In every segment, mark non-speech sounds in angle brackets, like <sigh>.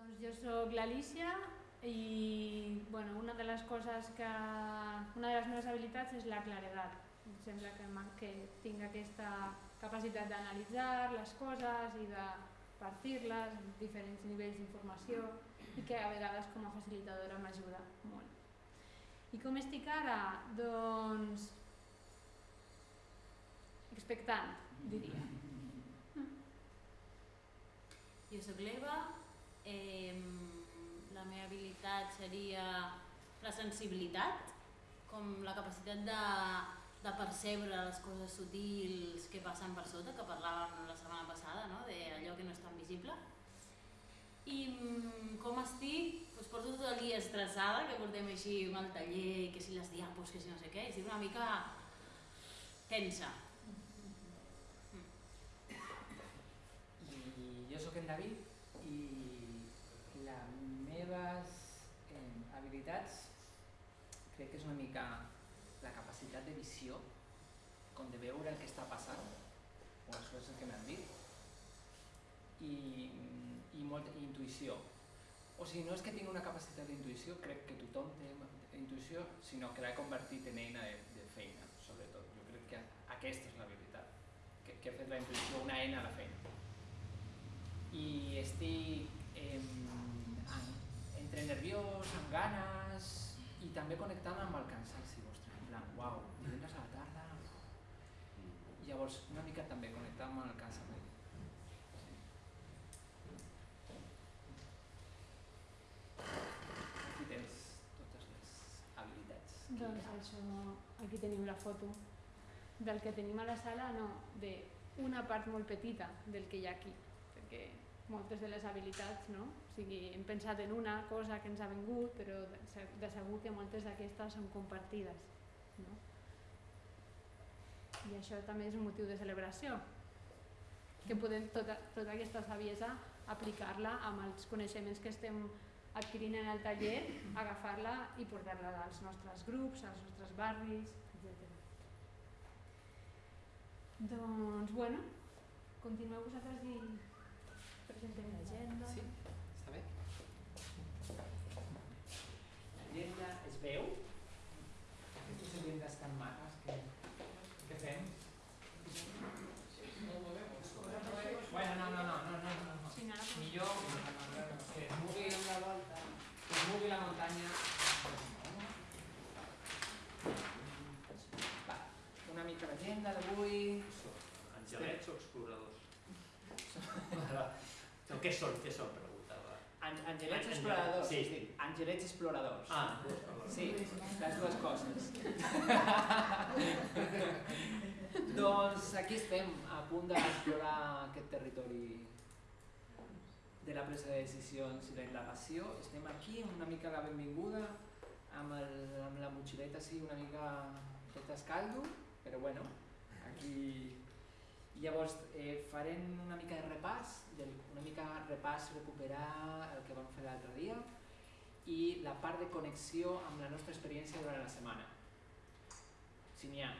Doncs jo sóc l'Alicia i bueno, una de les coses que... una de les meves habilitats és la claredat. Em sembla que, que tinc aquesta capacitat d'analitzar les coses i de partir-les en diferents nivells d'informació i que a vegades com a facilitadora m'ajuda molt. I com estic ara? Doncs expectant, diria. Jo sóc l'Eva, eh, la meva habilitat seria la sensibilitat, com la capacitat de, de percebre les coses sutils que passen per sota, que parlàvem la setmana passada, no? d'allò que no és tan visible. I mm, com estic? Pues porto tot el dia estressada, que portem així amb el taller, que si les diapos, que si no sé què, estic una mica tensa. I jo sóc en David meves eh, habilitats crec que és una mica la capacitat de visió, com de veure el que està passant, o les coses que m'han dit, i, i molta intuïció. O sigui, no és que tingui una capacitat d'intuïció, crec que tothom té intuïció, sinó que l'ha convertit en eina de, de feina, sobretot. Jo crec que aquesta és la veritat, que, que ha fet la intuïció una eina a la feina. I estic eh, entre nerviós, amb ganes, i també connectant amb el cansanci vostre, en plan, uau, divendres a la tarda... I llavors, una mica també connectar amb el cansament. Aquí tens totes les habilitats. Doncs això, aquí tenim la foto del que tenim a la sala, no, d'una part molt petita del que hi ha aquí, perquè moltes de les habilitats, no? O sigui, hem pensat en una cosa que ens ha vingut, però de segur que moltes d'aquestes són compartides, no? I això també és un motiu de celebració, que podem tota, tota aquesta saviesa aplicar-la amb els coneixements que estem adquirint en el taller, agafar-la i portar-la als nostres grups, als nostres barris, etc. Doncs, bueno, continueu vosaltres i presentem l'agenda. Sí, està bé. L'agenda es veu? Aquestes agendes tan maques que, que fem? Bueno, no, no, no, no, no, no. Sí, no, no. Millor que es mogui la volta, que es mogui la muntanya. Va, una mica l'agenda d'avui. Angelets o exploradors? No, què són? Què són? Preguntava. An Angelets An- exploradors. sí, sí. Angelets exploradors. Ah, Sí, les dues coses. <laughs> doncs aquí estem, a punt d'explorar aquest territori de la presa de decisions i la indagació. Estem aquí, una mica la benvinguda, amb, el, amb la motxileta així una mica tot escaldo, però bueno, aquí... I llavors eh, farem una mica de repàs, una mica repàs, recuperar el que vam fer l'altre dia i la part de connexió amb la nostra experiència durant la setmana. Si n'hi ha,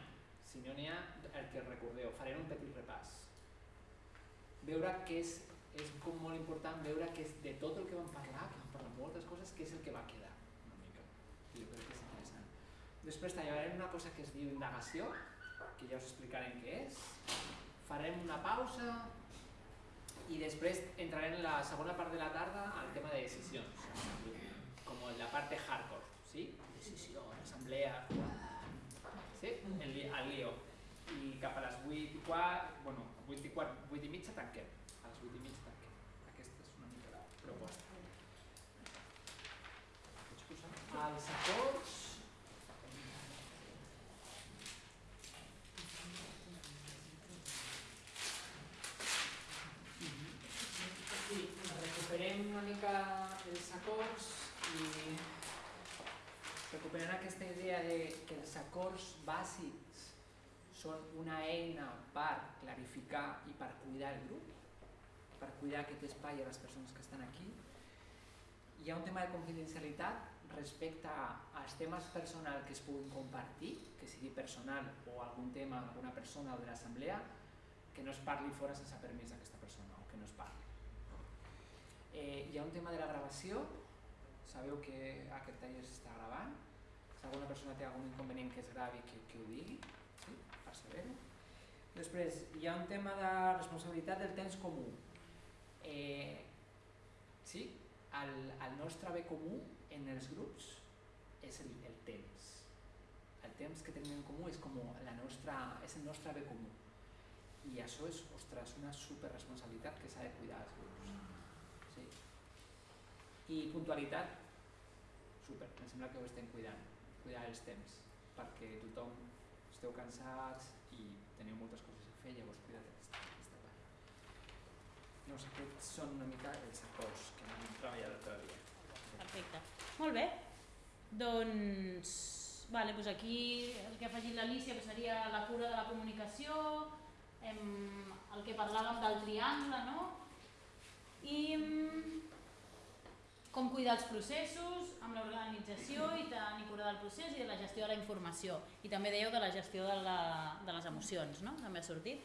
si no n'hi ha, el que recordeu, farem un petit repàs. Veure què és, és com molt important veure que és de tot el que vam parlar, que vam parlar moltes coses, què és el que va quedar, una mica. Jo crec que és interessant. Després tallarem una cosa que es diu indagació, que ja us explicarem què és. Farem una pausa i després entrarem en la segona part de la tarda al tema de decisions, com la part de hardcore, ¿sí? Decisió, assemblea, ¿sí? El, lío. I cap a les 8 i quart, bueno, 8 i quart, 8 i mitja. A les 8 i mitja tanquem. Aquesta. Pots posar? Recuperant aquesta idea de que els acords bàsics són una eina per clarificar i per cuidar el grup, per cuidar aquest espai a les persones que estan aquí. Hi ha un tema de confidencialitat respecte als temes personals que es puguin compartir, que sigui personal o algun tema d'alguna persona o de l'assemblea, que no es parli fora sense permís d'aquesta persona o que no es parli. Eh, hi ha un tema de la gravació, sabeu que aquest taller s'està gravant, si alguna persona té algun inconvenient que es gravi que, que ho digui, sí? per saber-ho. Després, hi ha un tema de responsabilitat del temps comú. Eh, sí, el, el nostre bé comú en els grups és el, el temps. El temps que tenim en comú és, com la nostra, és el nostre bé comú. I això és, ostres, una superresponsabilitat que s'ha de cuidar als grups. Sí. I puntualitat, super, em sembla que ho estem cuidant, cuidar els temps, perquè tothom esteu cansats i teniu moltes coses a fer, llavors cuida't aquesta, aquesta part. Sé, aquests són una mica els acords que hem treballat l'altre dia. Perfecte. Molt bé. Doncs, vale, doncs aquí el que ha afegit l'Alicia que seria la cura de la comunicació, em, el que parlàvem del triangle, no? I mm, com cuidar els processos amb l'organització i tenir cura del procés i de la gestió de la informació. I també dèieu de la gestió de, la, de les emocions, no? També ha sortit.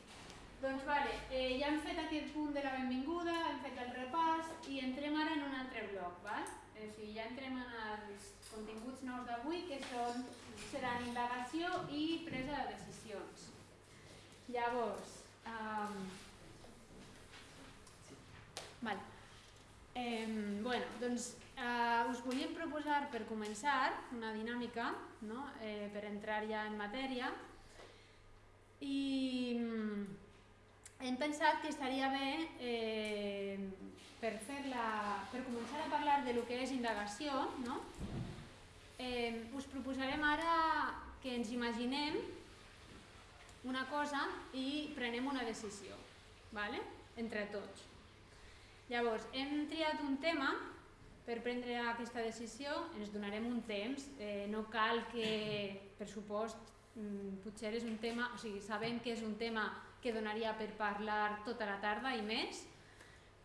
Doncs vale, eh, ja hem fet aquest punt de la benvinguda, hem fet el repàs i entrem ara en un altre bloc, val? O sigui, ja entrem en els continguts nous d'avui que són, seran indagació i presa de decisions. Llavors, um, val. Eh, bueno, doncs eh, us volíem proposar per començar una dinàmica no? eh, per entrar ja en matèria i mm, hem pensat que estaria bé eh, per, fer la, per començar a parlar de lo que és indagació no? eh, us proposarem ara que ens imaginem una cosa i prenem una decisió vale? entre tots Llavors, hem triat un tema per prendre aquesta decisió, ens donarem un temps, eh, no cal que, per supost, mm, potser és un tema, o sigui, sabem que és un tema que donaria per parlar tota la tarda i més,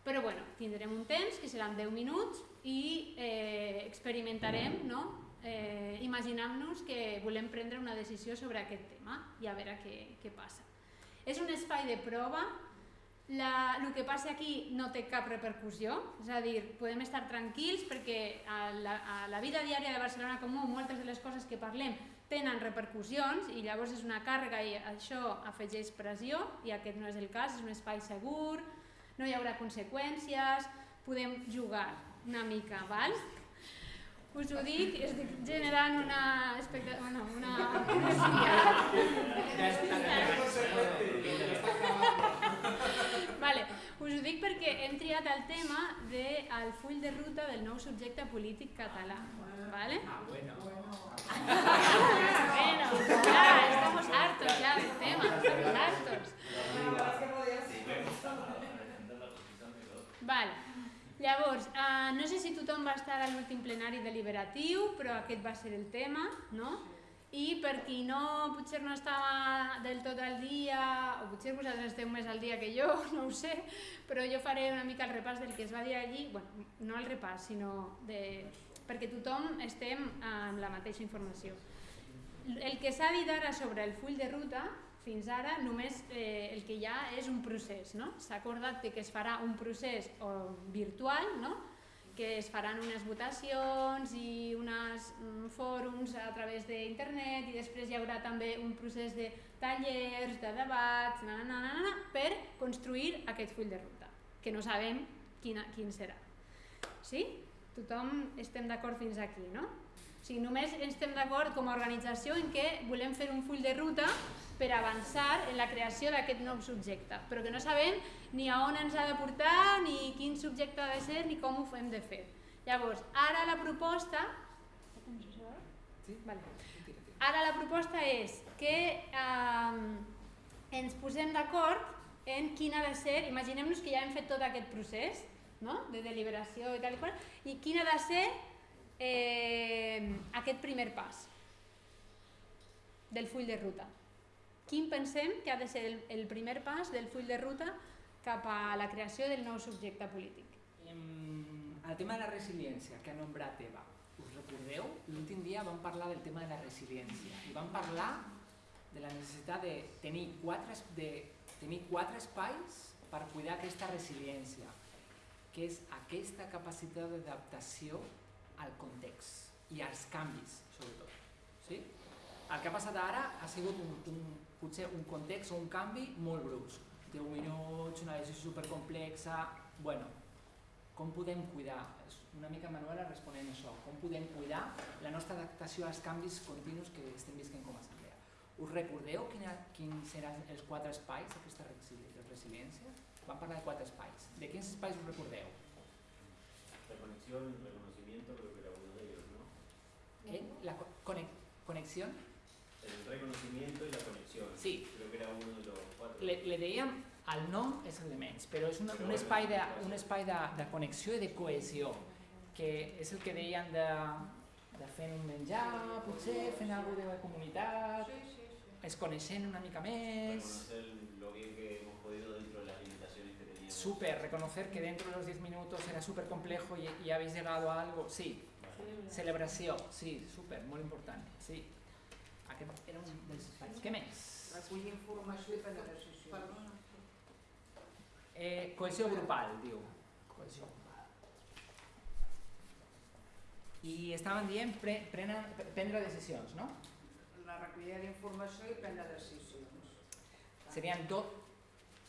però bueno, tindrem un temps, que seran 10 minuts, i eh, experimentarem, no? eh, imaginant-nos que volem prendre una decisió sobre aquest tema i a veure què, què passa. És un espai de prova, la, el que passa aquí no té cap repercussió, és a dir, podem estar tranquils perquè a la, a la vida diària de Barcelona Comú moltes de les coses que parlem tenen repercussions i llavors és una càrrega i això afegeix pressió i aquest no és el cas, és un espai segur, no hi haurà conseqüències, podem jugar una mica, val? Us ho dic, estic generant una expectativa, bueno, una... vale. Us ho dic perquè hem triat el tema del de full de ruta del nou subjecte polític català. ¿vale? Ah, bueno. bueno, ya, estamos hartos ya del tema, estamos hartos. Vale. Llavors, eh, no sé si tothom va estar a l'últim plenari deliberatiu, però aquest va ser el tema, no? I per qui no, potser no estava del tot al dia, o potser vosaltres esteu més al dia que jo, <laughs> no ho sé, però jo faré una mica el repàs del que es va dir allí, bueno, no el repàs, sinó de... perquè tothom estem amb la mateixa informació. El que s'ha dit ara sobre el full de ruta, fins ara només eh, el que hi ha és un procés. No? S'ha acordat que es farà un procés o, virtual, no? Que es faran unes votacions i uns um, fòrums a través d'internet i després hi haurà també un procés de tallers, de debats, na, na, na, na, per construir aquest full de ruta, que no sabem quina, quin serà. Sí? Tothom estem d'acord fins aquí, no? O sigui, només estem d'acord com a organització en què volem fer un full de ruta per avançar en la creació d'aquest nou subjecte, però que no sabem ni a on ens ha de portar, ni quin subjecte ha de ser, ni com ho hem de fer. Llavors, ara la proposta... Sí? Vale. Ara la proposta és que eh, ens posem d'acord en quin ha de ser, imaginem-nos que ja hem fet tot aquest procés no? de deliberació i tal i qual, i quin ha de ser eh, aquest primer pas del full de ruta quin pensem que ha de ser el, el primer pas del full de ruta cap a la creació del nou subjecte polític. El tema de la resiliència que ha nombrat Eva, us recordeu? L'últim dia vam parlar del tema de la resiliència i vam parlar de la necessitat de tenir quatre, de tenir quatre espais per cuidar aquesta resiliència. que és aquesta capacitat d'adaptació al context i als canvis, sobretot. Sí? El que ha passat ara ha sigut un, un, potser un context o un canvi molt brusc. 10 minuts, una decisió supercomplexa... Bueno, com podem cuidar? Una mica Manuela responent això. Com podem cuidar la nostra adaptació als canvis continus que estem visquent com a assemblea? Us recordeu quina, quins eren els quatre espais d'aquesta resiliència? Vam parlar de quatre espais. De quins espais us recordeu? La conexión, Eh? La co- cone- conexión? El reconocimiento y la conexión. Sí. Creo que era uno de los cuatro. Le, le dèiem, el nom és el de menys, però és una, Però un bueno, espai, de, sí. un espai de, de connexió i de cohesió, que és el que deien de, de fent un menjar, potser, fent alguna de comunitat, es coneixent una mica més, Reconocer lo bien que hemos podido dentro de las limitaciones que teníamos. súper, reconocer que dentro de los 10 minutos era súper complejo y, y habéis llegado a algo, sí, celebració, sí, súper, molt important, sí. Aquest era un dels espais. Què més? Recollir informació i prendre decisions. Eh, cohesió grupal, diu. Cohesió grupal. I estaven dient pre, prenen, prendre decisions, no? La recollida d'informació i prendre decisions. Serien do...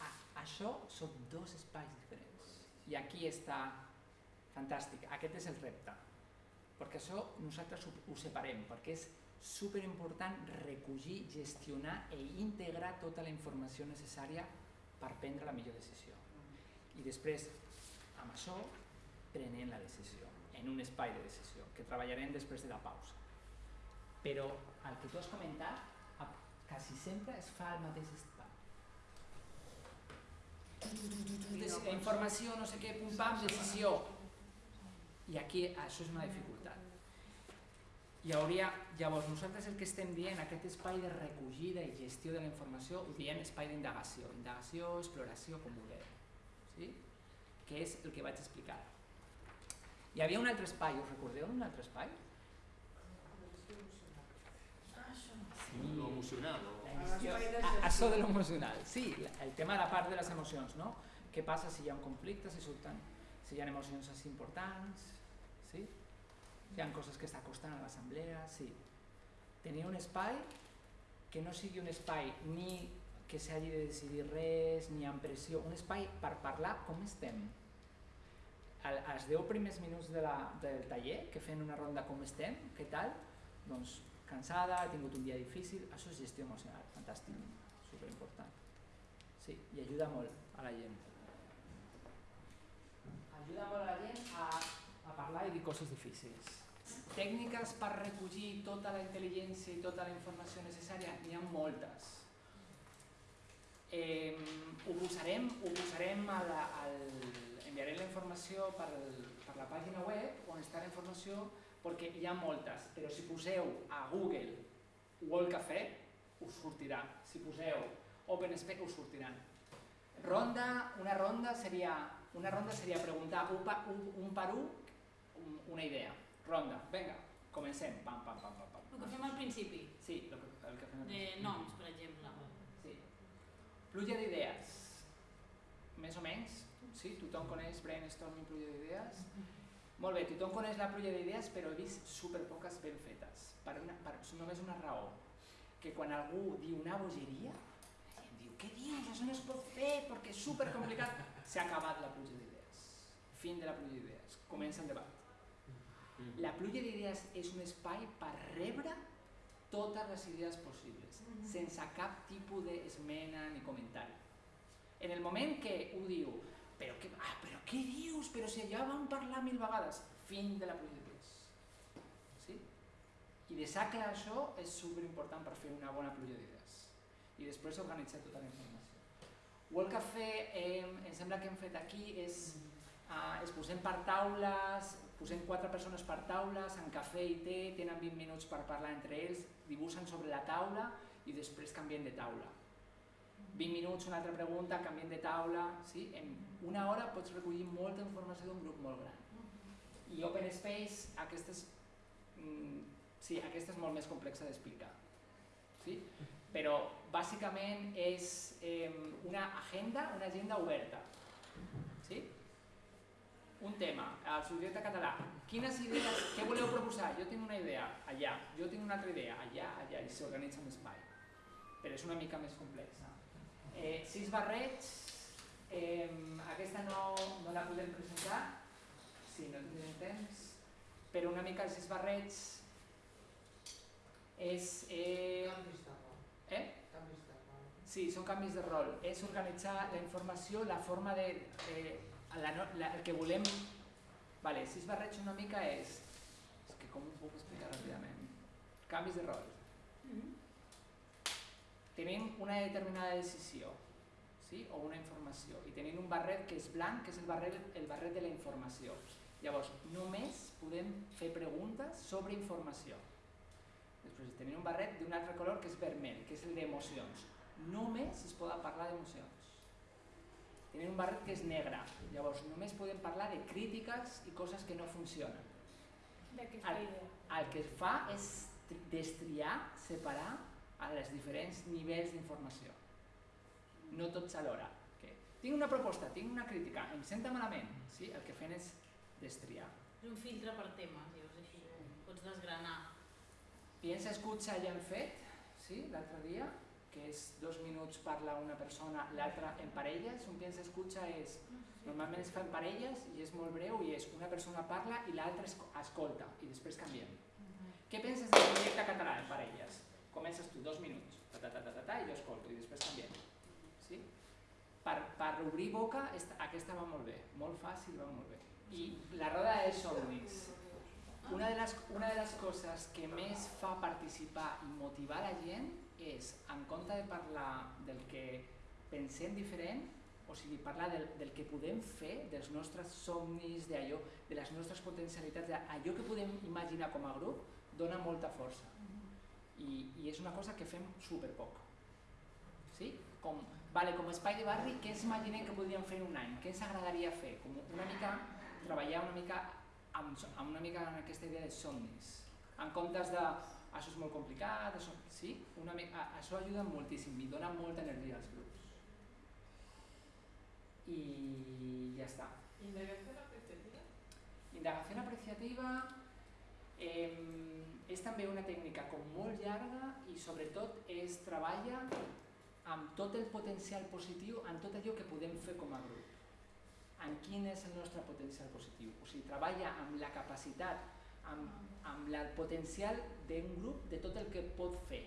A, això són dos espais diferents. I aquí està fantàstic. Aquest és el repte. Perquè això nosaltres ho, separem, perquè és superimportant recollir, gestionar i integrar tota la informació necessària per prendre la millor decisió. I després, amb això, prenent la decisió, en un espai de decisió, que treballarem després de la pausa. Però el que tu has comentat, quasi sempre es fa al mateix espai. Informació, no sé què, pum pam, decisió. I aquí això és una dificultat. Hi hauria, llavors nosaltres el que estem dient, aquest espai de recollida i gestió de la informació, ho diem espai d'indagació, indagació, exploració, com vulgueu, sí? que és el que vaig explicar. Hi havia un altre espai, us recordeu un altre espai? Sí. Lo emocional, o... La A gestió- l'espai de a- gestió. Això de l'emocional, sí, el tema de la part de les emocions, no? Què passa si hi ha un conflicte, si surten, si hi ha emocions així importants, sí? Si hi ha coses que està costant a l'assemblea, sí. Tenir un espai que no sigui un espai ni que s'hagi de decidir res, ni amb pressió, un espai per parlar com estem. Al, als 10 primers minuts de la, del taller, que fem una ronda com estem, què tal? Doncs cansada, he tingut un dia difícil, això és gestió emocional, fantàstic, superimportant. Sí, i ajuda molt a la gent. Ajuda molt a la gent a, a parlar i dir coses difícils. Tècniques per recollir tota la intel·ligència i tota la informació necessària, n'hi ha moltes. Eh, ho posarem, ho posarem a la, al, enviarem la informació per, per la pàgina web on està la informació perquè hi ha moltes, però si poseu a Google World Café us sortirà, si poseu OpenSpec us sortiran. Ronda, una ronda seria, una ronda seria preguntar un, pa, un, un per un, un, una idea. Ronda, vinga, comencem, pam, pam, pam, pam, pam. El que fem al principi, Sí, el que, el que fem. de noms, per exemple. Sí. Pluja d'idees. Més o menys, sí? Tothom coneix brainstorming, pluja d'idees? Molt bé, tothom coneix la pluja d'idees, però he vist superpoques ben fetes. Per, una, per només una raó. Que quan algú diu una bogeria, diu, què dius? Això no es pot fer perquè és supercomplicat. S'ha acabat la pluja d'idees. Fin de la pluja d'idees. Comença el debat. La pluja d'idees és un espai per rebre totes les idees possibles, sense cap tipus d'esmena ni comentari. En el moment que ho diu, però què, ah, però què dius? Però si ja vam parlar mil vegades, fin de la pluja d'idees. Sí? I deixar clar això és superimportant per fer una bona pluja d'idees. I després organitzar tota la informació. Que fer, eh, em sembla que hem fet aquí és uh, es posem per taules, posem quatre persones per taules, en cafè i té, tenen 20 minuts per parlar entre ells, dibuixen sobre la taula i després canvien de taula. 20 minuts, una altra pregunta, canviem de taula, sí? en una hora pots recollir molta informació d'un grup molt gran. I Open Space, aquesta és, mm, sí, aquesta és molt més complexa d'explicar. Sí? Però bàsicament és eh, una agenda, una agenda oberta. Sí? un tema, el subjecte català. Quines idees, què voleu proposar? Jo tinc una idea, allà. Jo tinc una altra idea, allà, allà, i s'organitza un espai. Però és una mica més complexa. Eh, sis barrets, eh, aquesta no, no la podem presentar, si no tindrem temps, però una mica els sis barrets és... Eh. Eh? Canvis de rol. Sí, són canvis de rol. És organitzar la informació, la forma de... Eh, la, la, el que volem... Vale, sis barrets una mica és... És que com ho puc explicar ràpidament? Canvis de rol. Tenim una determinada decisió, sí? o una informació, i tenim un barret que és blanc, que és el barret, el barret de la informació. Llavors, només podem fer preguntes sobre informació. Després tenim un barret d'un altre color que és vermell, que és el d'emocions. Només es poden parlar d'emocions. Tenim un barret que és negre, llavors només podem parlar de crítiques i coses que no funcionen. D'aquesta Al- idea. El que es fa és tri- destriar, separar a els diferents nivells d'informació. No tots alhora. Que tinc una proposta, tinc una crítica, em senta malament. Sí? El que fem és destriar. És un filtre per temes, llavors així pots desgranar. Piensa, escucha ja hem fet, sí, l'altre dia, que és dos minuts parla una persona, l'altra en parelles. Un piensa, escucha és, normalment es fa en parelles i és molt breu i és una persona parla i l'altra esco- escolta i després canviem. Què penses del projecte català en parelles? Comences tu, dos minuts, ta, ta, ta, ta, ta, ta, i jo escolto i després canviem. Sí? Per, per obrir boca, esta, aquesta va molt bé, molt fàcil, va molt bé. I la roda de somnis. Una de, les, una de les coses que més fa participar i motivar la gent és, en compte de parlar del que pensem diferent, o sigui, parlar del, del que podem fer, dels nostres somnis, d'allò, de les nostres potencialitats, d'allò que podem imaginar com a grup, dona molta força. I, i és una cosa que fem superpoc. Sí? Com, vale, com a espai de barri, què ens imaginem que podríem fer en un any? Què ens agradaria fer? Com una mica, treballar una mica amb, amb una mica en aquesta idea de somnis. En comptes de això és molt complicat, això, sí? Una mica, això ajuda moltíssim i dona molta energia als grups. I ja està. Indagación apreciativa. Indagació apreciativa eh, és també una tècnica com molt llarga i sobretot es treballa amb tot el potencial positiu, en tot allò que podem fer com a grup. En quin és el nostre potencial positiu. O sigui, treballa amb la capacitat, amb, amb el potencial d'un grup de tot el que pot fer.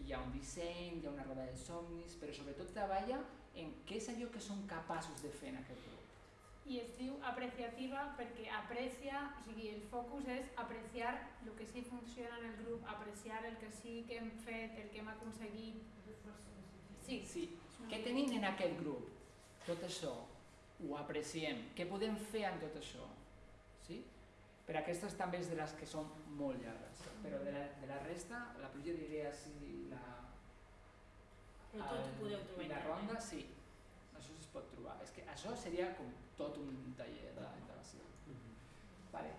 Hi ha un disseny, hi ha una roda de somnis, però sobretot treballa en què és allò que som capaços de fer en aquest grup. I es diu apreciativa perquè aprecia, o sigui, el focus és apreciar el que sí funciona en el grup, apreciar el que sí que hem fet, el que hem aconseguit. Sí, Sí, què tenim en aquest grup? Tot això, ho apreciem. Què podem fer amb tot això? Sí? Per aquestes també és de les que són molt llargues, però de la, de la resta, la pluja d'idees i la, Però tot ho el- podeu trobar la ronda, sí, això es pot trobar. És que això seria com tot un taller d'integració. Vale.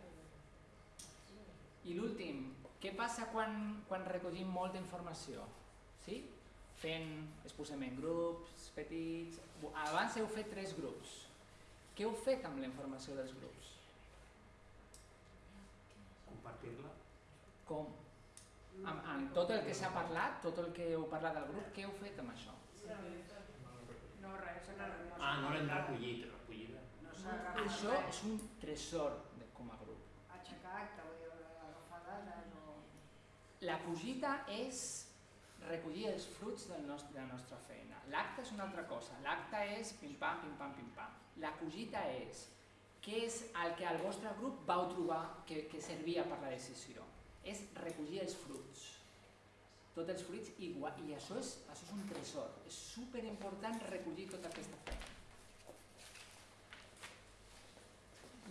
I l'últim, què passa quan, quan recollim molta informació? Sí? Fent, es posem en grups petits... Abans heu fet tres grups. Què heu fet amb la informació dels grups? Compartir-la. Com? Amb, amb tot el que s'ha parlat, tot el que heu parlat del grup, què heu fet amb això? No, res, no, no Ah, no l'hem recollit, recollida. No Això és un tresor de, com a grup. Aixecar acte, vull dir, agafar dades o... La cogita és recollir els fruits del nostre, de la nostra feina. L'acte és una altra cosa. L'acte és pim-pam, pim-pam, pim-pam. La cogita és què és el que el vostre grup vau trobar que, que servia per la decisió. És recollir els fruits. Tots els fruits i, i això, és, això és un tresor. És superimportant recollir tota aquesta feina.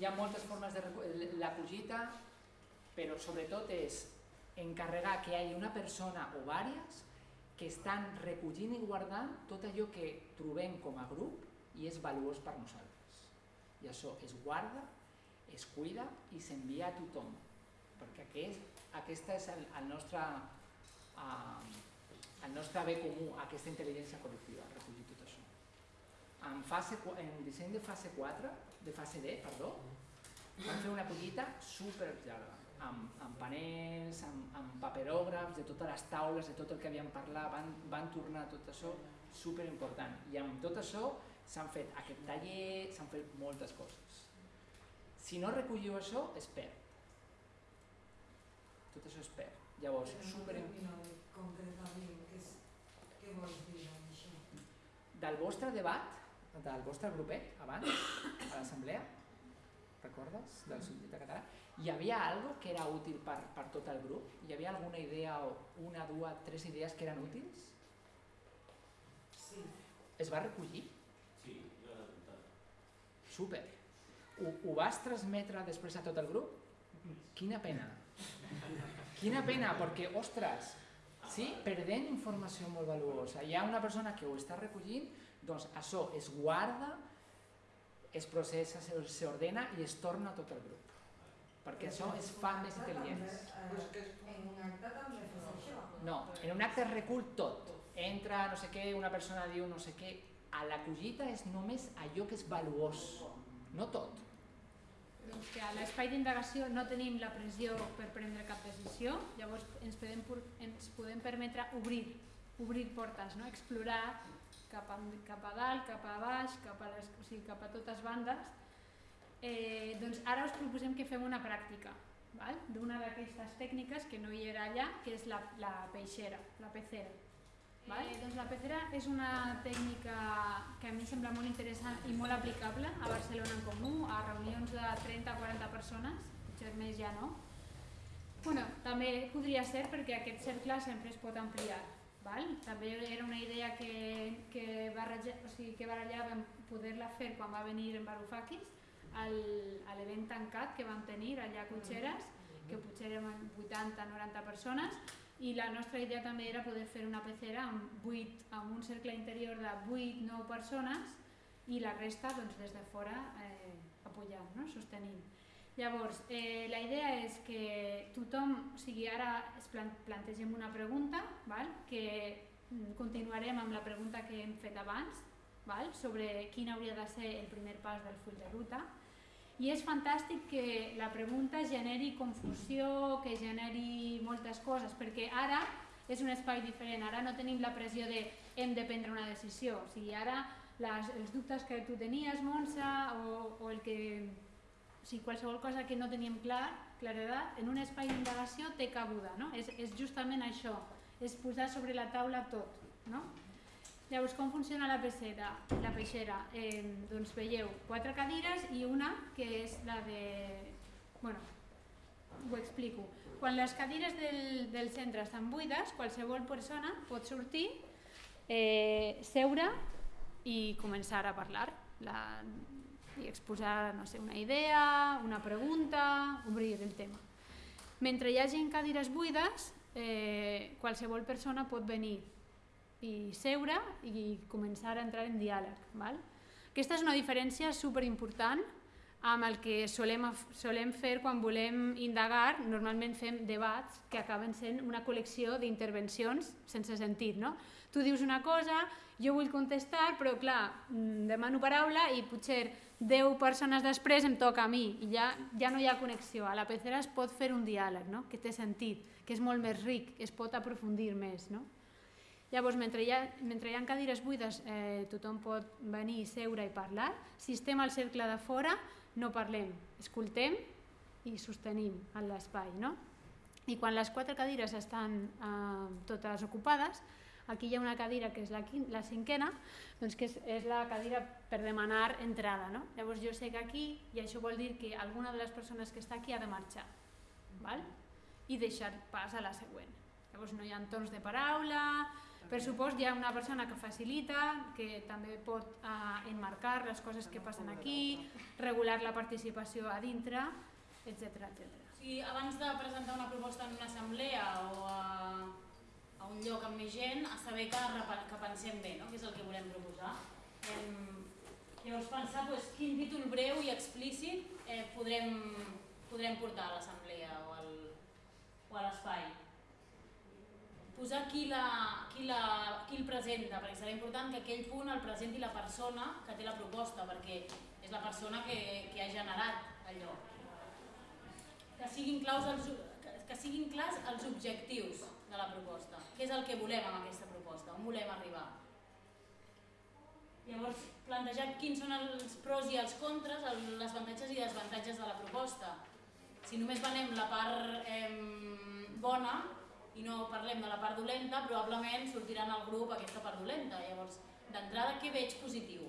Hi ha moltes formes de la cogita, però sobretot és encarregar que hi hagi una persona o vàries que estan recollint i guardant tot allò que trobem com a grup i és valuós per nosaltres. I això es guarda, es cuida i s'envia a tothom, perquè aquest, aquesta és el, el, nostre, uh, el nostre bé comú, aquesta intel·ligència col·lectiva, recollir tot això. en, fase, en disseny de fase 4, de fase D, perdó, van fer una collita super llarga, amb, amb panels, amb, amb paperògrafs, de totes les taules, de tot el que havien parlat, van, van tornar tot això super important. I amb tot això s'han fet aquest taller, s'han fet moltes coses. Si no recolliu això, es perd. Tot això es perd. Llavors, super... concretament, què, és, què vols dir amb això? Del vostre debat, del vostre grupet, abans, a l'assemblea, recordes, del subjecte català, hi havia algo que era útil per, per tot el grup? Hi havia alguna idea o una, dues, tres idees que eren útils? Sí, Es va recollir? Sí, jo l'he apuntat. Super. Ho, ho vas transmetre després a tot el grup? Quina pena. Quina pena, perquè, ostres, sí, perdent informació molt valuosa. Hi ha una persona que ho està recollint, doncs això es guarda, es processa, s'ordena i es torna a tot el grup. Perquè això es fa més. Eh, en un acte també fes això. No, en un acte es recull tot. Entra no sé què, una persona diu no sé què. A la collita és només allò que és valuós, no tot. Doncs que a l'espai d'indagació no tenim la pressió per prendre cap decisió, llavors ens podem, ens podem permetre obrir, obrir portes, no? explorar cap a, cap a dalt, cap a baix, cap a, les, o sigui, cap a totes bandes. Eh, doncs ara us proposem que fem una pràctica d'una d'aquestes tècniques que no hi era allà, que és la, la peixera, la pecera. Val? Eh, doncs la pecera és una tècnica que a mi em sembla molt interessant i molt aplicable a Barcelona en comú, a reunions de 30-40 persones, potser més ja no. Bueno, també podria ser perquè aquest cercle sempre es pot ampliar. Val? També era una idea que, que, barreja, o sigui, que barallàvem poder-la fer quan va venir en Varoufakis, a l'event tancat que vam tenir allà a Cotxeres, que potser eren 80-90 persones, i la nostra idea també era poder fer una pecera amb, 8, amb un cercle interior de 8-9 persones i la resta doncs, des de fora eh, apoyant, no? sostenint. Llavors, eh, la idea és que tothom, o sigui, ara es plan plantegem una pregunta, val? que mm, continuarem amb la pregunta que hem fet abans, val? sobre quin hauria de ser el primer pas del full de ruta, i és fantàstic que la pregunta generi confusió, que generi moltes coses, perquè ara és un espai diferent, ara no tenim la pressió de hem de prendre una decisió, o sigui, ara les, els dubtes que tu tenies, Montse, o, o el que o sigui, qualsevol cosa que no teníem clar, claredat, en un espai d'indagació té cabuda, no? És, és justament això, és posar sobre la taula tot, no? Llavors, com funciona la peixera? La peixera? Eh, doncs veieu quatre cadires i una que és la de... Bueno, ho explico. Quan les cadires del, del centre estan buides, qualsevol persona pot sortir, eh, seure i començar a parlar. La, i exposar no sé, una idea, una pregunta, obrir el tema. Mentre hi hagi cadires buides, eh, qualsevol persona pot venir i seure i començar a entrar en diàleg. Val? Aquesta és una diferència superimportant amb el que solem, solem fer quan volem indagar, normalment fem debats que acaben sent una col·lecció d'intervencions sense sentit. No? Tu dius una cosa, jo vull contestar, però clar, mm, demano paraula i potser 10 persones després em toca a mi i ja, ja no hi ha connexió. A la pecera es pot fer un diàleg no? que té sentit, que és molt més ric, es pot aprofundir més. No? Llavors, mentre hi ha, mentre hi ha cadires buides, eh, tothom pot venir, seure i parlar. Si estem al cercle de fora, no parlem, escoltem i sostenim en l'espai. No? I quan les quatre cadires estan eh, totes ocupades, aquí hi ha una cadira que és la, la cinquena, doncs que és, és la cadira per demanar entrada. No? Llavors jo sé que aquí, i això vol dir que alguna de les persones que està aquí ha de marxar val? i deixar pas a la següent. Llavors no hi ha torns de paraula, per supost hi ha una persona que facilita, que també pot eh, enmarcar les coses que passen aquí, regular la participació a dintre, etc etc. Sigui, abans de presentar una proposta en una assemblea o a, a un lloc amb més gent, a saber que, que pensem bé, no? que és el que volem proposar. Em, llavors pensar doncs, quin títol breu i explícit eh, podrem, podrem portar a l'assemblea o, al, o a l'espai. Posar qui, la, qui, la, qui el presenta, perquè serà important que aquell punt el presenti la persona que té la proposta, perquè és la persona que, que ha generat allò. Que siguin, claus els, que, siguin clars els objectius de la proposta, què és el que volem amb aquesta proposta, on volem arribar. Llavors, plantejar quins són els pros i els contres, el, les avantatges i desavantatges de la proposta. Si només venem la part eh, bona i no parlem de la part dolenta, probablement sortirà en el grup aquesta part dolenta. Llavors, d'entrada, què veig positiu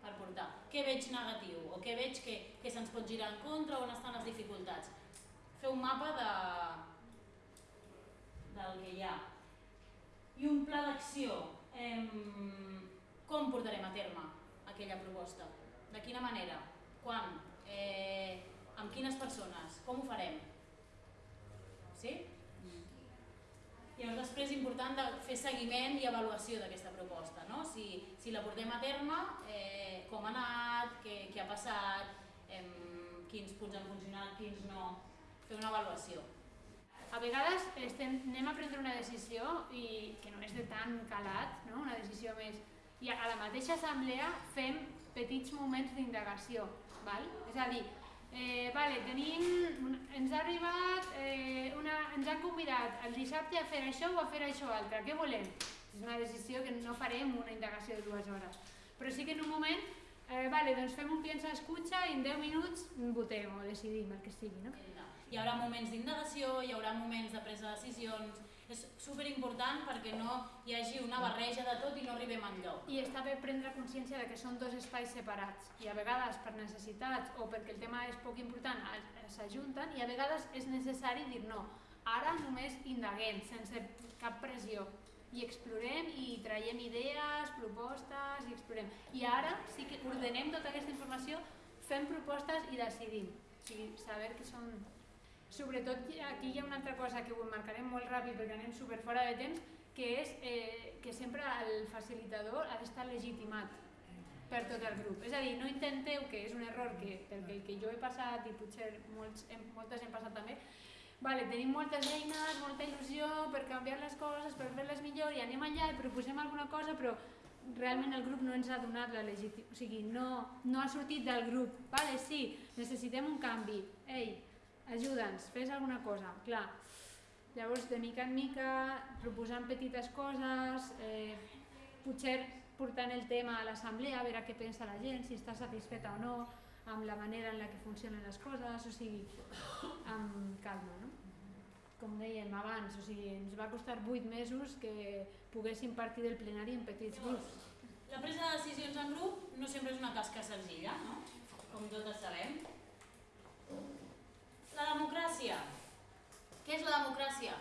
per portar? Què veig negatiu? O què veig que, que se'ns pot girar en contra? On estan les dificultats? Fer un mapa de, del que hi ha. I un pla d'acció. Com portarem a terme aquella proposta? De quina manera? Quan? Eh, amb quines persones? Com ho farem? Sí? Llavors després és important de fer seguiment i avaluació d'aquesta proposta, no? si, si la portem a terme, eh, com ha anat, què, què ha passat, eh, quins punts han funcionat, quins no, fer una avaluació. A vegades estem, anem a prendre una decisió i que no és de tan calat, no? una decisió més... I a la mateixa assemblea fem petits moments d'indagació. És a dir, eh, vale, tenim, ens ha arribat, eh, una, ens han convidat el dissabte a fer això o a fer això altre, què volem? És una decisió que no farem una indagació de dues hores. Però sí que en un moment, eh, vale, doncs fem un piensa escucha i en 10 minuts votem o decidim el que sigui. No? Hi haurà moments d'indagació, hi haurà moments de presa de decisions, és superimportant perquè no hi hagi una barreja de tot i no arribem enlloc. I està bé prendre consciència de que són dos espais separats i a vegades per necessitats o perquè el tema és poc important s'ajunten i a vegades és necessari dir no, ara només indaguem sense cap pressió i explorem i traiem idees, propostes i explorem. I ara sí que ordenem tota aquesta informació, fem propostes i decidim. O sigui, saber que són... Sobretot aquí hi ha una altra cosa que ho marcarem molt ràpid perquè anem super fora de temps, que és eh, que sempre el facilitador ha d'estar legitimat per tot el grup. És a dir, no intenteu, que és un error que, pel que, que jo he passat i potser molts, hem, moltes hem passat també, vale, tenim moltes eines, molta il·lusió per canviar les coses, per fer-les millor i anem allà i proposem alguna cosa, però realment el grup no ens ha donat la legitimitat, o sigui, no, no ha sortit del grup. Vale, sí, necessitem un canvi. Ei, ajuda'ns, fes alguna cosa. Clar, llavors de mica en mica, proposant petites coses, eh, potser portant el tema a l'assemblea, a veure què pensa la gent, si està satisfeta o no, amb la manera en la que funcionen les coses, o sigui, amb calma, no? Com dèiem abans, o sigui, ens va costar 8 mesos que poguéssim partir del plenari en petits grups. La presa de decisions en grup no sempre és una tasca senzilla, no? com totes sabem. La democràcia. Què és la democràcia?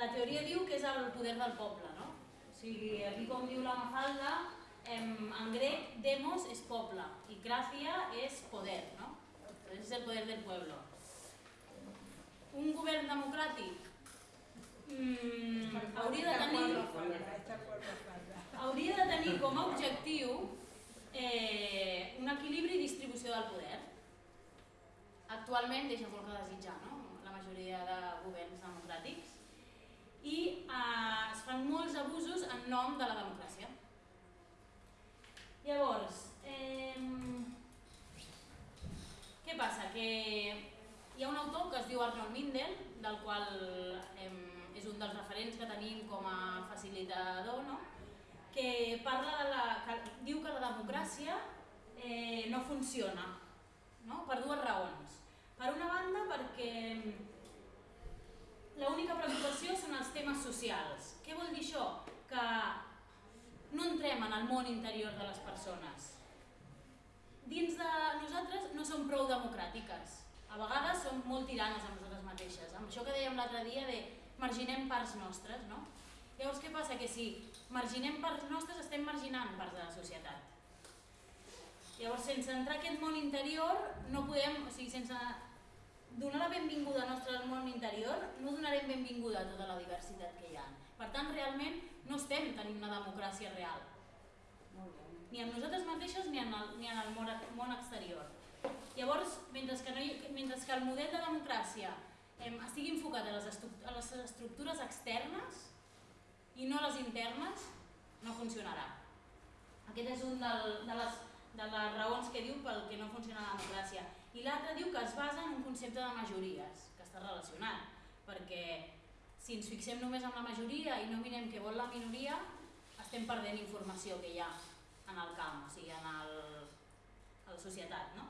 La teoria diu que és el poder del poble, no? O sigui, aquí com diu la Mafalda, en, en grec demos és poble i gracia és poder, no? És el poder del pueblo. Un govern democràtic mm, hauria de tenir hauria de tenir com a objectiu eh, un equilibri i distribució del poder. Actualment deixa molt que desitjar, no? la majoria de governs democràtics, i eh, es fan molts abusos en nom de la democràcia. Llavors, eh, què passa? Que hi ha un autor que es diu Arnold Mindel, del qual eh, és un dels referents que tenim com a facilitador, no? que parla de la, que diu que la democràcia eh, no funciona no? per dues raons. Per una banda perquè l'única preocupació són els temes socials. Què vol dir això? Que no entrem en el món interior de les persones. Dins de nosaltres no som prou democràtiques. A vegades som molt tiranes amb nosaltres mateixes. Amb això que dèiem l'altre dia de marginem parts nostres, no? Llavors què passa? Que si marginem parts nostres estem marginant parts de la societat. Llavors sense entrar a aquest món interior no podem, o sigui, sense donar la benvinguda nostra al món interior no donarem benvinguda a tota la diversitat que hi ha. Per tant, realment no estem tenint una democràcia real. Ni amb nosaltres mateixos ni en el, ni en el món, món exterior. Llavors, mentre que, no hi, mentre que el model de democràcia em, estigui enfocat a les, a les estructures externes i no a les internes, no funcionarà. Aquest és un del, de, les, de les raons que diu pel que no funciona la democràcia. I l'altre diu que es basa en un concepte de majories, que està relacionat, perquè si ens fixem només en la majoria i no mirem què vol la minoria, estem perdent informació que hi ha en el camp, o sigui, en el, a la societat, no?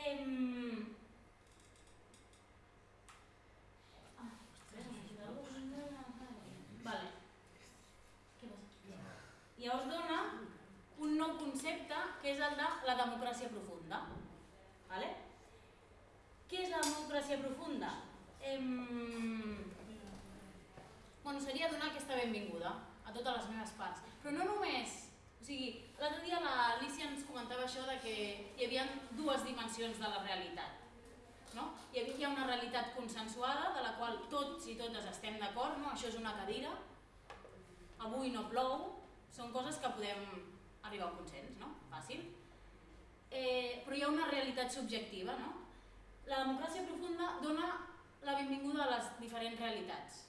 Em... Ah, Vale. Llavors dona un nou concepte que és el de la democràcia profunda. Vale? Què és la democràcia profunda? Em... Bueno, seria donar aquesta benvinguda a totes les meves parts. Però no només, o sigui, l'altre dia l'Alicia ens comentava això de que hi havia dues dimensions de la realitat. No? Hi havia una realitat consensuada de la qual tots i totes estem d'acord, no? això és una cadira, avui no plou, són coses que podem arribar a un consens, no? Fàcil. Eh, però hi ha una realitat subjectiva, no? La democràcia profunda dona la benvinguda a les diferents realitats.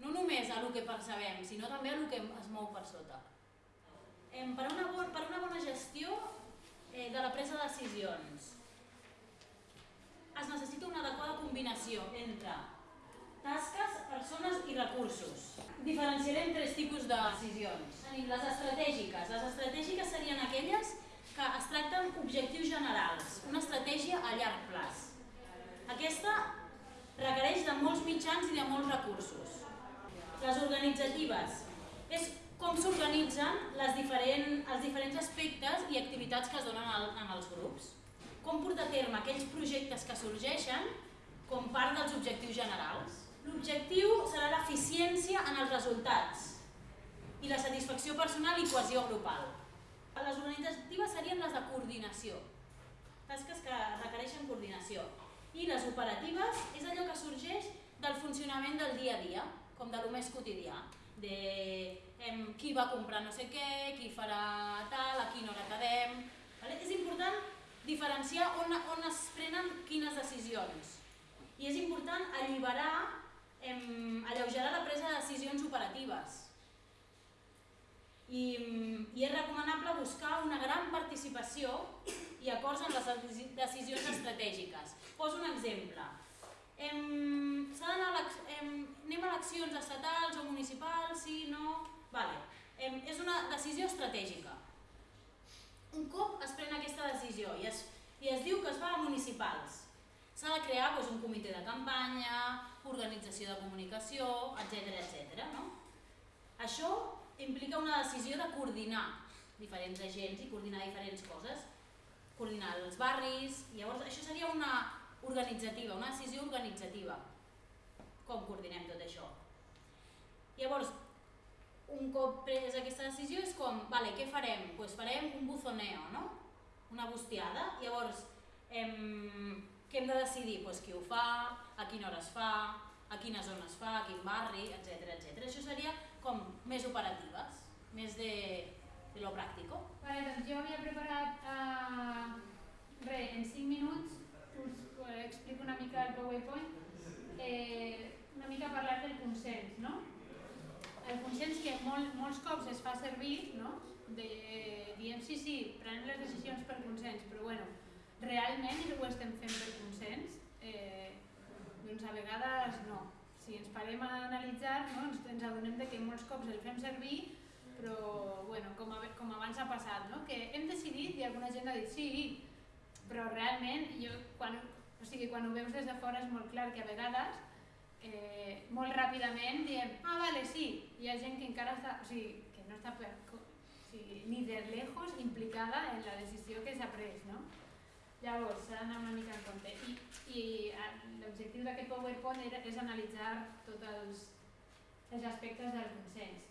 No només a el que percebem, sinó també a el que es mou per sota. Eh, per, una per una bona gestió eh, de la presa de decisions es necessita una adequada combinació entre tasques, persones i recursos. Diferenciarem tres tipus de decisions. Les estratègiques. Les estratègiques serien aquelles que es tracten objectius generals, una estratègia a llarg plaç. Aquesta requereix de molts mitjans i de molts recursos. Les organitzatives és com s'organitzen diferent, els diferents aspectes i activitats que es donen al, en els grups. Com portar a terme aquells projectes que sorgeixen com part dels objectius generals. L'objectiu serà l'eficiència en els resultats i la satisfacció personal i cohesió grupal. Les organitzatives serien les de coordinació, tasques que requereixen coordinació. I les operatives és allò que sorgeix del funcionament del dia a dia, com de lo més quotidià, de em, qui va comprar no sé què, qui farà tal, a quina hora quedem... Vale? És important diferenciar on, on es prenen quines decisions. I és important alliberar, em, alleugerar la presa de decisions operatives. I, I és recomanable buscar una gran participació i acords en les deci- decisions estratègiques. Poso un exemple. Em, s'ha d'anar a l'acc- em, anem a eleccions estatals o municipals, sí, no... Vale. Em, és una decisió estratègica. Un cop es pren aquesta decisió i es, i es diu que es va a municipals, s'ha de crear doncs, un comitè de campanya, organització de comunicació, etc etc. no? Això implica una decisió de coordinar diferents agents i coordinar diferents coses, coordinar els barris, llavors això seria una organitzativa, una decisió organitzativa. Com coordinem tot això? Llavors, un cop pres aquesta decisió és com, vale, què farem? Doncs pues farem un buzoneo, no? Una bustiada. Llavors, em, què hem de decidir? Pues qui ho fa, a quina hora es fa, a quina zona es fa, a quin barri, etc etc. Això seria operatives, més de, de lo pràctico. Vale, doncs jo havia preparat uh, re, en 5 minuts us eh, explico una mica el PowerPoint, eh, una mica parlar del consens, no? El consens que molt, molts cops es fa servir, no? De, diem sí, sí, prenem les decisions per consens, però bueno, realment ho estem fent per consens? Eh, doncs a vegades no. Si ens parem a analitzar, no, ens, ens adonem de que molts cops el fem servir però bueno, com, a, com abans ha passat, no? que hem decidit i alguna gent ha dit sí, però realment jo, quan, o sigui, quan ho veus des de fora és molt clar que a vegades eh, molt ràpidament diem ah vale, sí, hi ha gent que encara està, o sigui, que no està per, o sigui, ni de lejos implicada en la decisió que s'ha pres, no? Llavors, s'ha d'anar una mica en compte. I, i l'objectiu d'aquest PowerPoint és analitzar tots els, els aspectes del consens.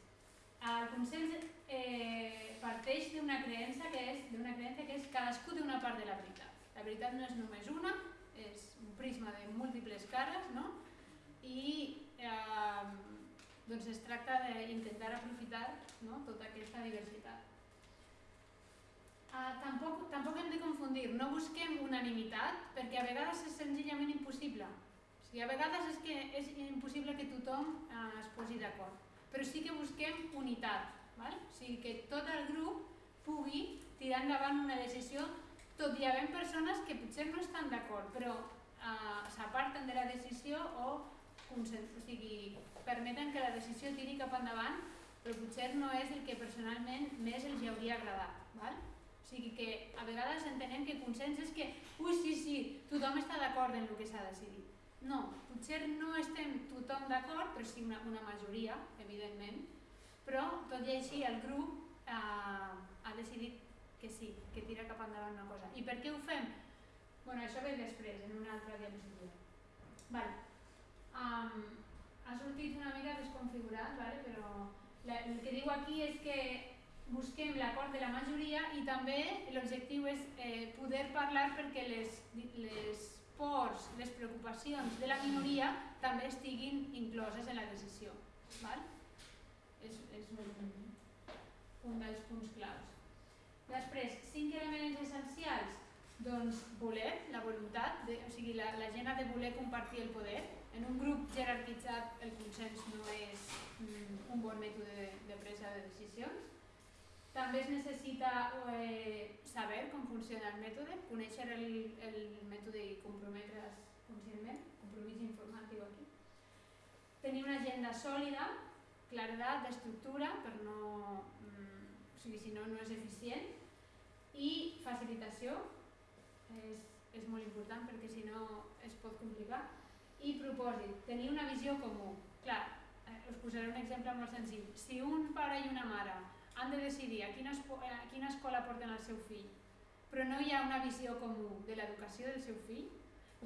El consens eh, parteix d'una creença que és d'una creença que és cadascú té una part de la veritat. La veritat no és només una, és un prisma de múltiples cares, no? I eh, doncs es tracta d'intentar aprofitar no? tota aquesta diversitat. Uh, tampoc, tampoc hem de confundir, no busquem unanimitat perquè a vegades és senzillament impossible. O sigui, a vegades és que és impossible que tothom eh, es posi d'acord, però sí que busquem unitat, val? o sigui, que tot el grup pugui tirar endavant una decisió, tot i havent persones que potser no estan d'acord, però eh, s'aparten de la decisió o, o sigui, permeten que la decisió tiri cap endavant, però potser no és el que personalment més els hauria agradat. Val? Sigui que a vegades entenem que consens és que, ui, sí, sí, tothom està d'acord en el que s'ha decidit. No, potser no estem tothom d'acord, però sí una, una majoria, evidentment, però tot i així el grup eh, ha decidit que sí, que tira cap endavant una cosa. I per què ho fem? bueno, això ve després, en una altra diapositiva. Vale. Um, ha sortit una mica desconfigurat, vale? però la, el que diu aquí és que busquem l'acord de la majoria i també l'objectiu és eh, poder parlar perquè les, les pors, les preocupacions de la minoria també estiguin incloses en la decisió. Val? És, és un, un dels punts claus. Després, cinc elements essencials. Doncs voler, la voluntat, de, o sigui, la, la gent ha de voler compartir el poder. En un grup jerarquitzat el consens no és mm, un bon mètode de, de presa de decisions. També es necessita eh, saber com funciona el mètode, conèixer el, el mètode i comprometre's conscientment, compromís informatiu aquí. Tenir una agenda sòlida, claredat d'estructura, per no, mm, o sigui, si no, no és eficient, i facilitació, és, és molt important perquè si no es pot complicar, i propòsit, tenir una visió comú. Clar, eh, us posaré un exemple molt senzill. Si un pare i una mare han de decidir a quina, a quina escola porten el seu fill, però no hi ha una visió comú de l'educació del seu fill,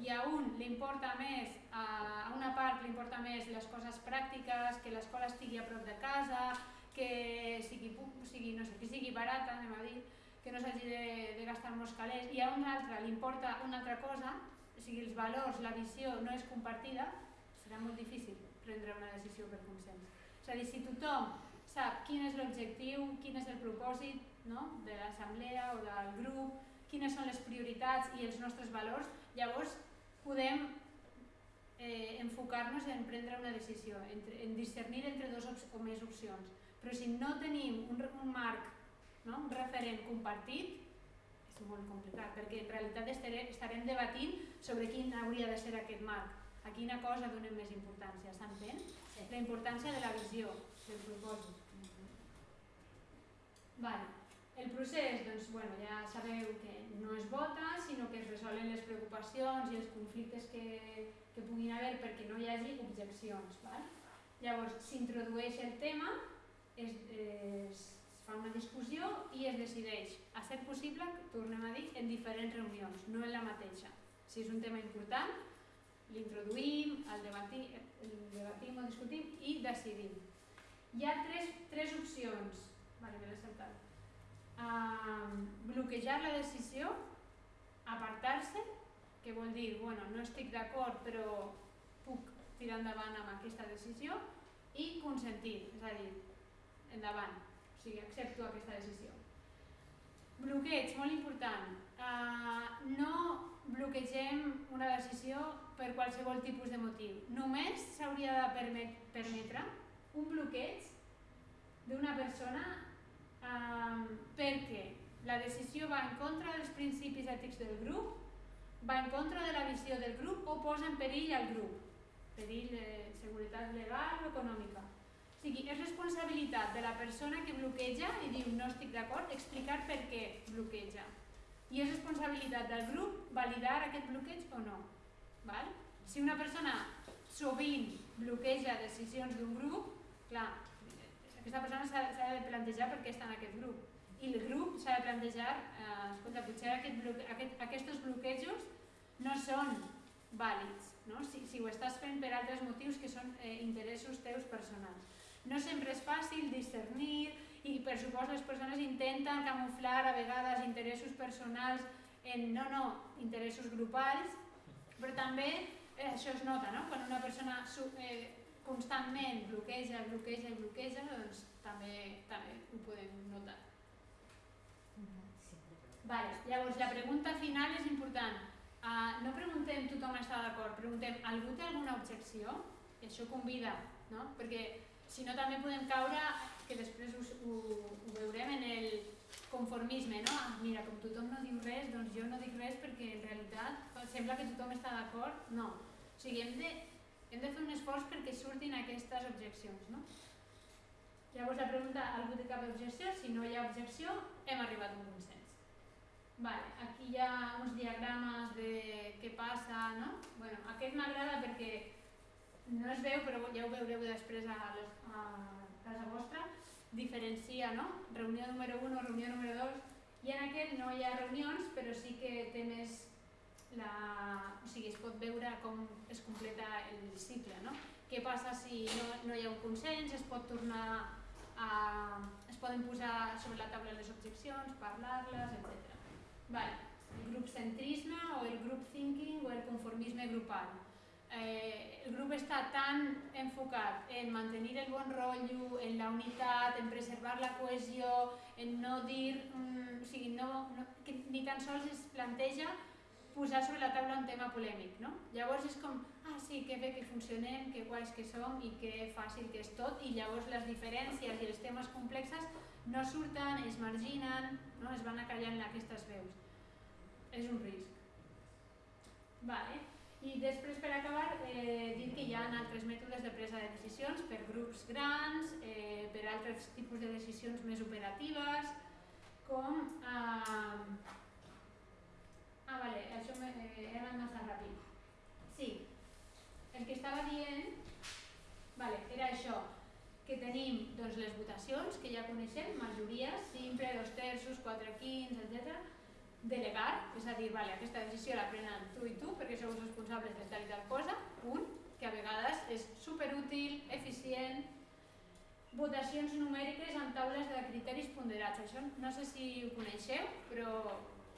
i a un li importa més, a una part li importa més les coses pràctiques, que l'escola estigui a prop de casa, que sigui, sigui, no sé, que sigui barata, anem a dir, que no s'hagi de, de gastar molts calés, i a un altre li importa una altra cosa, o sigui, els valors, la visió no és compartida, serà molt difícil prendre una decisió per consens. És a dir, si tothom sap quin és l'objectiu, quin és el propòsit no? de l'assemblea o del grup, quines són les prioritats i els nostres valors, llavors podem eh, enfocar-nos en prendre una decisió, entre, en discernir entre dos o més opcions. Però si no tenim un, un marc, no? un referent compartit, és molt complicat, perquè en realitat estarem, estarem debatint sobre quin hauria de ser aquest marc, a quina cosa donem més importància, s'entén? Sí. La importància de la visió, del propòsit. Vale. El procés, doncs, bueno, ja sabeu que no es vota, sinó que es resolen les preocupacions i els conflictes que, que puguin haver perquè no hi hagi objeccions. Val? Llavors, s'introdueix el tema, es, es fa una discussió i es decideix, a ser possible, tornem a dir, en diferents reunions, no en la mateixa. Si és un tema important, l'introduïm, el, debatim, el debatim o discutim i decidim. Hi ha tres, tres opcions L'he saltat. Uh, bloquejar la decisió, apartar-se, que vol dir, bueno, no estic d'acord però puc tirar endavant amb aquesta decisió, i consentir, és a dir, endavant, o sigui, accepto aquesta decisió. Bloqueig, molt important. Uh, no bloquegem una decisió per qualsevol tipus de motiu. Només s'hauria de permetre un bloqueig d'una persona um, perquè la decisió va en contra dels principis ètics del grup, va en contra de la visió del grup o posa en perill al grup, perill de seguretat legal o econòmica. O sigui, és responsabilitat de la persona que bloqueja i diu no estic d'acord, explicar per què bloqueja. I és responsabilitat del grup validar aquest bloqueig o no. Val? Si una persona sovint bloqueja decisions d'un grup, clar, aquesta persona s'ha de plantejar per què està en aquest grup. I el grup s'ha de plantejar, eh, escolta, potser aquest bloque, aquest, aquests bloquejos no són vàlids, no? Si, si ho estàs fent per altres motius que són eh, interessos teus personals. No sempre és fàcil discernir i per supost les persones intenten camuflar a vegades interessos personals en no, no, interessos grupals, però també eh, això es nota, no? Quan una persona eh, constantment bloqueja, bloqueja i bloqueja, doncs també, també ho podem notar. Vale. Llavors, la pregunta final és important. Uh, no preguntem tothom està d'acord, preguntem algú té alguna objecció? I això convida, no? Perquè si no també podem caure, que després us, ho, ho veurem en el conformisme, no? Ah, mira, com tothom no diu res, doncs jo no dic res perquè en realitat sembla que tothom està d'acord. No. O sigui, hem de, hem de fer un esforç perquè surtin aquestes objeccions, no? Llavors la pregunta, algú té cap objecció? Si no hi ha objecció, hem arribat a un consens. Vale, aquí hi ha uns diagrames de què passa, no? Bueno, aquest m'agrada perquè no es veu, però ja ho veureu després a, les, a casa vostra, diferencia, no? Reunió número 1, reunió número 2, i en aquest no hi ha reunions, però sí que té més la... o sigui, es pot veure com es completa el cicle, no? Què passa si no, no hi ha un consens, es pot tornar a... es poden posar sobre la taula les objeccions, parlar-les, etc. Vale. El grup centrisme o el group thinking o el conformisme grupal. Eh, el grup està tan enfocat en mantenir el bon rotllo, en la unitat, en preservar la cohesió, en no dir, mm, o sigui, no, no, que ni tan sols es planteja posar sobre la taula un tema polèmic, no? Llavors és com, ah sí, que bé que funcionem, que guais que som i que fàcil que és tot i llavors les diferències i els temes complexes no surten, es marginen, no? es van acallant aquestes veus. És un risc. Vale. I després, per acabar, eh, dir que hi ha altres mètodes de presa de decisions per grups grans, eh, per altres tipus de decisions més operatives, com... Eh... Ah, vale, això eh, anat massa ràpid. Sí, el que estava dient vale, era això, que tenim doncs, les votacions, que ja coneixem, majories, simple, dos terços, quatre quints, etc. Delegar, és a dir, vale, aquesta decisió la prenen tu i tu perquè sou els responsables de tal i tal cosa, punt, que a vegades és superútil, eficient, votacions numèriques amb taules de criteris ponderats. Això no sé si ho coneixeu, però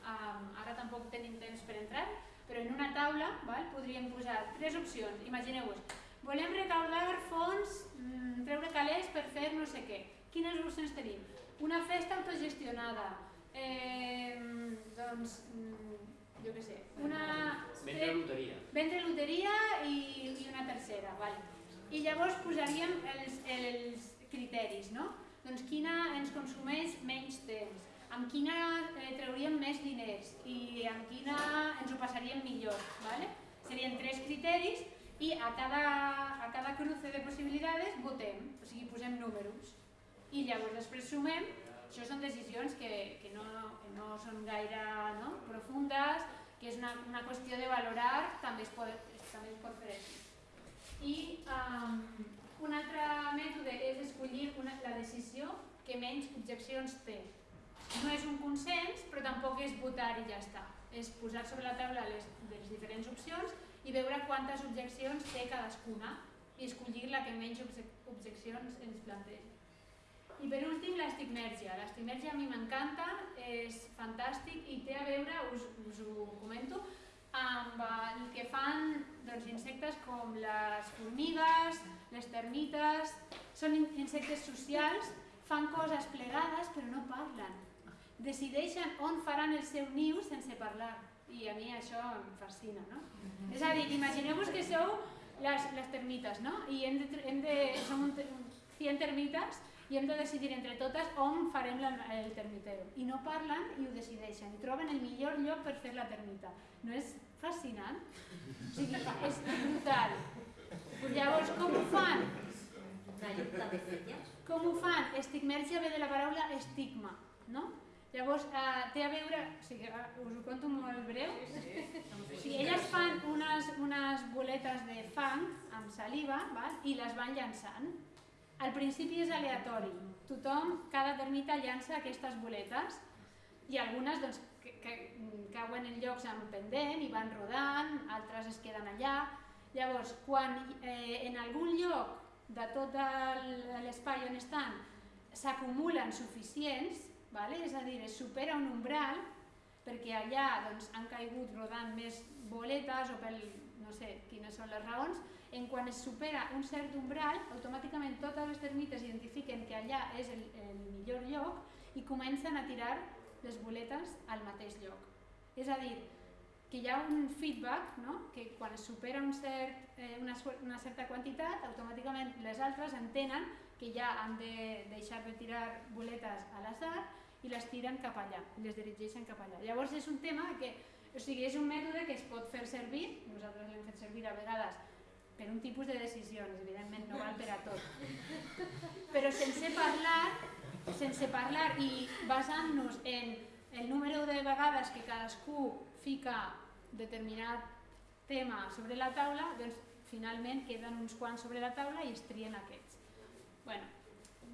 um, ara tampoc tenim temps per entrar, però en una taula val, podríem posar tres opcions. Imagineu-vos, volem recaudar fons, mmm, treure calés per fer no sé què. Quines opcions tenim? Una festa autogestionada, eh, doncs, mm, jo què sé, una... Vendre loteria. Vendre loteria i, i una tercera, vale. I llavors posaríem els, els criteris, no? Doncs quina ens consumeix menys temps, amb quina eh, trauríem més diners i amb quina ens ho passaríem millor, vale? Serien tres criteris i a cada, a cada cruce de possibilitats votem, o sigui, posem números. I llavors després sumem, això són decisions que, que, no, que no són gaire no? profundes, que és una, una qüestió de valorar, també es pot, també es pot fer així. I um, un altre mètode és escollir una, la decisió que menys objeccions té. No és un consens, però tampoc és votar i ja està. És posar sobre la taula les, les diferents opcions i veure quantes objeccions té cadascuna i escollir la que menys objeccions ens planteja. I per últim, l'estigmèrgia. L'estigmèrgia a mi m'encanta, és fantàstic i té a veure, us, us ho comento, amb el que fan doncs, insectes com les formigues, les termites, són insectes socials, fan coses plegades però no parlen. Decideixen on faran el seu niu sense parlar i a mi això em fascina, no? Mm -hmm. És a dir, imagineu-vos que sou les, les termites, no? I hem de, hem de, som un, 100 termites i hem de decidir entre totes on farem la, el termitero. I no parlen i ho decideixen, i troben el millor lloc per fer la termita. No és fascinant? O sigui, és brutal. Llavors, com ho fan? Com ho fan? Estigmèrgia ve de la paraula estigma, no? Llavors, eh, té a veure, o sigui, eh, us ho conto molt breu, o <laughs> sigui, elles fan unes, unes boletes de fang amb saliva val? i les van llançant. Al principi és aleatori, tothom, cada termita llança aquestes boletes i algunes doncs, que, que cauen en llocs amb pendent i van rodant, altres es queden allà. Llavors, quan eh, en algun lloc de tot l'espai on estan s'acumulen suficients, vale? és a dir, es supera un umbral perquè allà doncs, han caigut rodant més boletes o pel, no sé quines són les raons, en quan es supera un cert umbral, automàticament totes les termites identifiquen que allà és el, el millor lloc i comencen a tirar les boletes al mateix lloc. És a dir, que hi ha un feedback, no? que quan es supera un cert, eh, una, una certa quantitat, automàticament les altres entenen que ja han de deixar de tirar boletes a l'azar i les tiren cap allà, les dirigeixen cap allà. Llavors és un tema que, o sigui, és un mètode que es pot fer servir, nosaltres l'hem fet servir a vegades per un tipus de decisions, evidentment no val per a tot, però sense parlar, sense parlar i basant-nos en el número de vegades que cadascú fica determinat tema sobre la taula, doncs finalment queden uns quants sobre la taula i es trien aquests. bueno,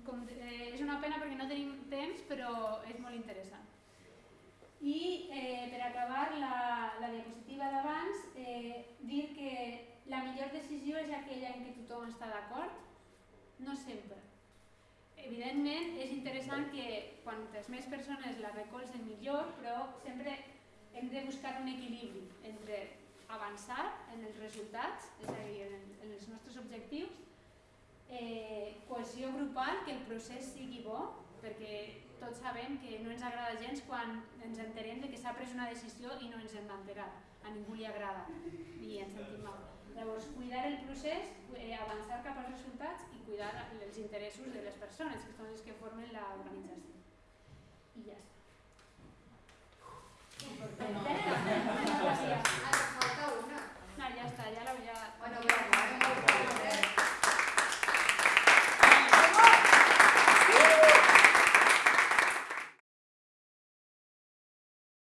com, eh, és una pena perquè no tenim temps, però és molt interessant. I eh, per acabar la, la diapositiva d'abans, eh, dir que la millor decisió és aquella en què tothom està d'acord? No sempre. Evidentment és interessant que quantes més persones la recolzen millor, però sempre hem de buscar un equilibri entre avançar en els resultats, és a dir, en, en els nostres objectius, eh, cohesió grupal, que el procés sigui bo, perquè tots sabem que no ens agrada gens quan ens enterem de que s'ha pres una decisió i no ens hem enterat. A ningú li agrada i ens sentim mal. Llavors, cuidar el procés, eh, avançar cap als resultats i cuidar els interessos de les persones, que són les que formen l'organització. I ja està. Important. No, falta una. No, ja està, ja l'heu ja... Bueno.